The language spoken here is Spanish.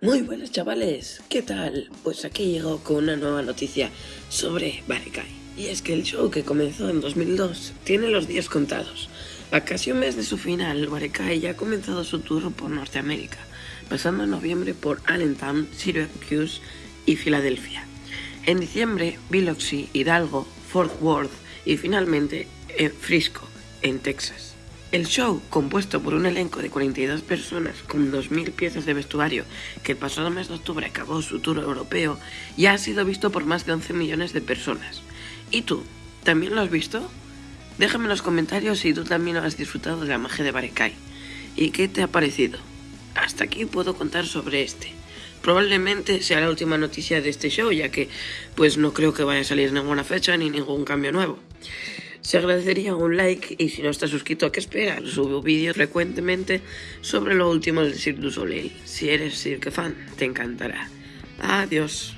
Muy buenas chavales, ¿qué tal? Pues aquí llego con una nueva noticia sobre Barekai. Y es que el show que comenzó en 2002 tiene los días contados. A casi un mes de su final, Barekai ya ha comenzado su tour por Norteamérica, pasando en noviembre por Allentown, Syracuse y Filadelfia. En diciembre, Biloxi, Hidalgo, Fort Worth y finalmente en Frisco, en Texas. El show, compuesto por un elenco de 42 personas con 2.000 piezas de vestuario, que el pasado mes de octubre acabó su tour europeo, ya ha sido visto por más de 11 millones de personas. ¿Y tú? ¿También lo has visto? Déjame en los comentarios si tú también has disfrutado de la magia de Barekai. ¿Y qué te ha parecido? Hasta aquí puedo contar sobre este. Probablemente sea la última noticia de este show, ya que pues no creo que vaya a salir ninguna fecha ni ningún cambio nuevo. Se agradecería un like y si no estás suscrito, ¿a qué esperas? Subo vídeos frecuentemente sobre lo último del Cirque du Soleil. Si eres Cirque fan, te encantará. Adiós.